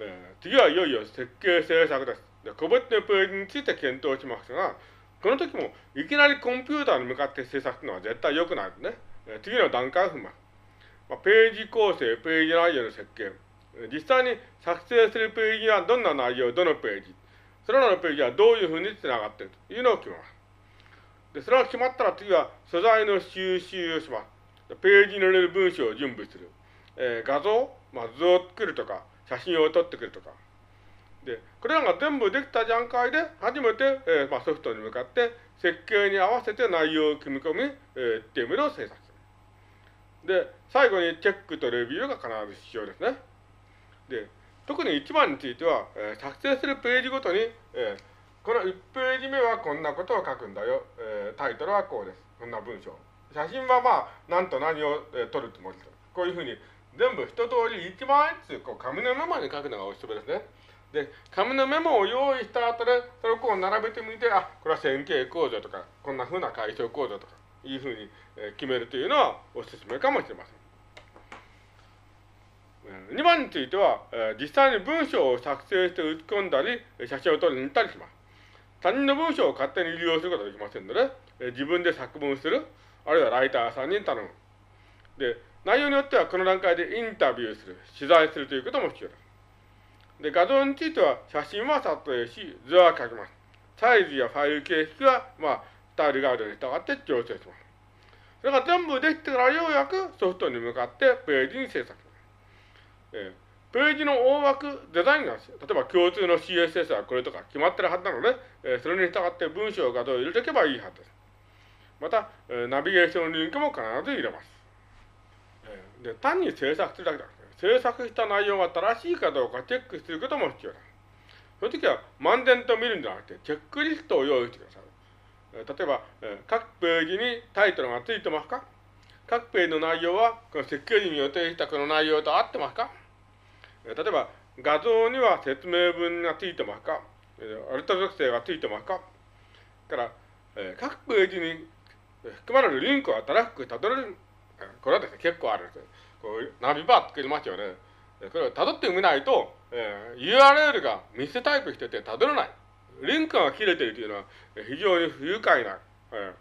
えー、次はいよいよ設計制作です。で個別のページについて検討しますが、この時もいきなりコンピューターに向かって制作するのは絶対良くないですね。えー、次の段階を踏みます。まあ、ページ構成、ページ内容の設計。実際に作成するページはどんな内容、どのページ。それらのページはどういうふうにつながっているというのを決めます。で、それが決まったら次は素材の収集をします。ページに入れる文章を準備する。えー、画像、まあ、図を作るとか、写真を撮ってくるとか。で、これらが全部できた段階で、初めて、えーまあ、ソフトに向かって設計に合わせて内容を組み込み、えー、っていうものを制作する。で、最後にチェックとレビューが必ず必要ですね。で、特に1番については、えー、作成するページごとに、えー、この1ページ目はこんなことを書くんだよ。えー、タイトルはこうです。こんな文章。写真はまあ、何と何を、えー、撮るつもりです。こういうふうに、全部一通り1枚ずつこう紙のメモに書くのがおすすめですね。で、紙のメモを用意した後で、それをこう並べてみて、あ、これは線形構造とか、こんなふうな解消構造とか、いうふうに、決めるというのはおすすめかもしれません。2番については、実際に文章を作成して打ち込んだり、写真を撮りに行ったりします。他人の文章を勝手に利用することはできませんので、自分で作文する、あるいはライターさんに頼む。で、内容によってはこの段階でインタビューする、取材するということも必要です。で、画像については写真は撮影し、図は書きます。サイズやファイル形式は、まあ、スタイルガイドに従って調整します。それが全部できてからようやくソフトに向かってページに制作します。えーページの大枠、デザインが、例えば共通の CSS はこれとか決まってるはずなので、えー、それに従って文章、画像を入れておけばいいはずです。また、えー、ナビゲーションのリンクも必ず入れます。で単に制作するだけじゃなくて、制作した内容が正しいかどうかチェックすることも必要です。その時は、漫然と見るんじゃなくて、チェックリストを用意してください。例えば、各ページにタイトルがついてますか？各ページの内容は、この設計時に予定したこの内容と合ってますか？例えば、画像には説明文がついてますか？アルト属性がついてますか？から、各ページに含まれるリンクを新しくたどれる。これはですね、結構あるんですよ。こうナビバー作りますよね。これを辿ってみないと、えー、URL がミスタイプしてて辿れない。リンクが切れているというのは非常に不愉快な、えー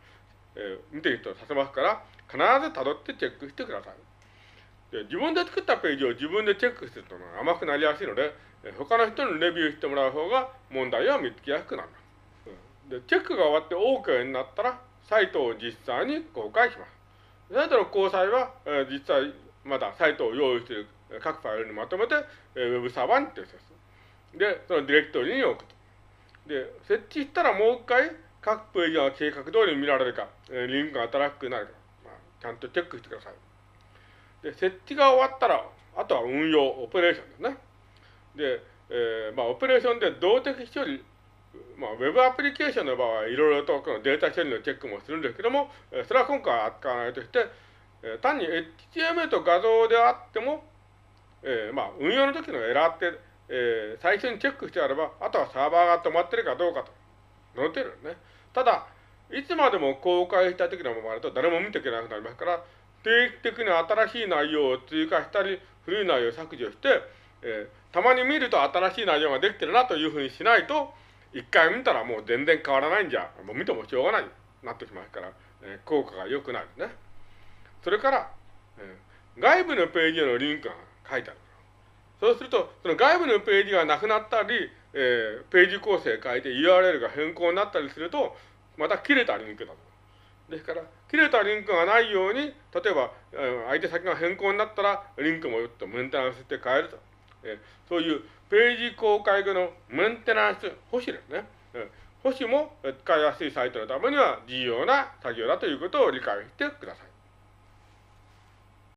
えー、見ている人をさせますから、必ず辿ってチェックしてください。で自分で作ったページを自分でチェックすると甘くなりやすいので、他の人にレビューしてもらう方が問題を見つけやすくなる。で、チェックが終わって OK になったら、サイトを実際に公開します。サイトの公開は、えー、実際、まだサイトを用意している各ファイルにまとめて、えー、ウェブサーバーに提出する。で、そのディレクトリに置くと。で、設置したらもう一回、各ページが計画通り見られるか、えー、リンクが新しくなるか、まあ、ちゃんとチェックしてください。で、設置が終わったら、あとは運用、オペレーションですね。で、えー、まあ、オペレーションで動的処理、まあ、ウェブアプリケーションの場合はいろいろとこのデータ処理のチェックもするんですけども、それは今回は扱わないとして、単に HTML と画像であっても、えー、まあ、運用の時のエラーって、えー、最初にチェックしてあれば、あとはサーバーが止まってるかどうかと載ってるんですね。ただ、いつまでも公開した時のままだと誰も見ていけなくなりますから、定期的に新しい内容を追加したり、古い内容を削除して、えー、たまに見ると新しい内容ができてるなというふうにしないと、一回見たらもう全然変わらないんじゃ、もう見てもしょうがないなってきますから、えー、効果が良くなるね。それから、えー、外部のページへのリンクが書いてある。そうすると、その外部のページがなくなったり、えー、ページ構成変えて URL が変更になったりすると、また切れたリンクだと。ですから、切れたリンクがないように、例えば、相手先が変更になったら、リンクもとメンテナンスして変えると。えそういうページ公開後のメンテナンス、保守ですね。保守も使いやすいサイトのためには重要な作業だということを理解してください。